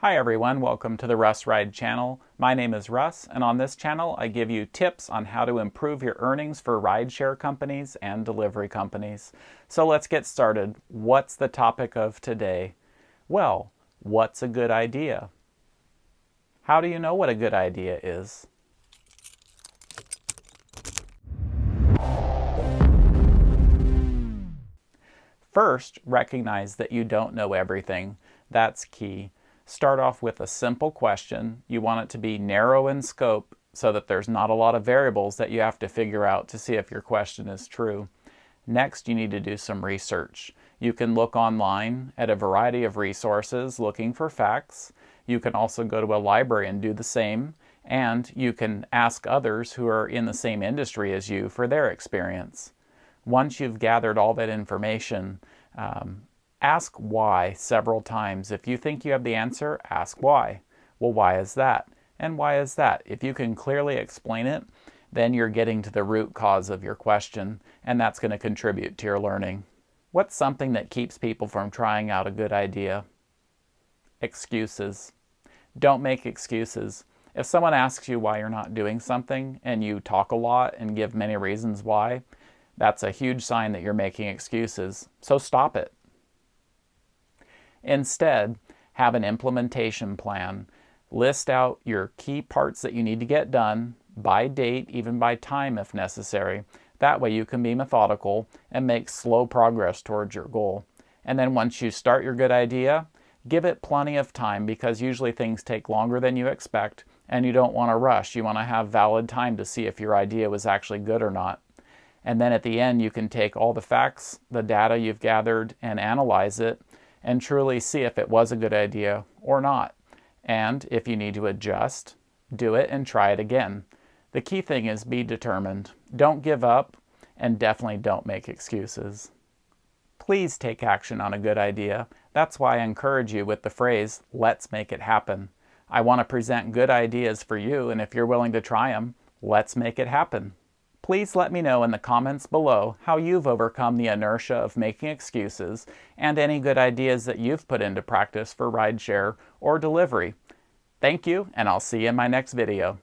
Hi everyone, welcome to the Russ Ride channel. My name is Russ, and on this channel I give you tips on how to improve your earnings for rideshare companies and delivery companies. So let's get started. What's the topic of today? Well, what's a good idea? How do you know what a good idea is? First, recognize that you don't know everything. That's key. Start off with a simple question. You want it to be narrow in scope so that there's not a lot of variables that you have to figure out to see if your question is true. Next, you need to do some research. You can look online at a variety of resources looking for facts. You can also go to a library and do the same. And you can ask others who are in the same industry as you for their experience. Once you've gathered all that information, um, Ask why several times. If you think you have the answer, ask why. Well, why is that? And why is that? If you can clearly explain it, then you're getting to the root cause of your question, and that's going to contribute to your learning. What's something that keeps people from trying out a good idea? Excuses. Don't make excuses. If someone asks you why you're not doing something and you talk a lot and give many reasons why, that's a huge sign that you're making excuses. So stop it. Instead, have an implementation plan. List out your key parts that you need to get done by date, even by time if necessary. That way you can be methodical and make slow progress towards your goal. And then once you start your good idea, give it plenty of time because usually things take longer than you expect and you don't want to rush. You want to have valid time to see if your idea was actually good or not. And then at the end, you can take all the facts, the data you've gathered, and analyze it and truly see if it was a good idea or not. And if you need to adjust, do it and try it again. The key thing is be determined. Don't give up and definitely don't make excuses. Please take action on a good idea. That's why I encourage you with the phrase, let's make it happen. I want to present good ideas for you, and if you're willing to try them, let's make it happen. Please let me know in the comments below how you've overcome the inertia of making excuses and any good ideas that you've put into practice for rideshare or delivery. Thank you, and I'll see you in my next video.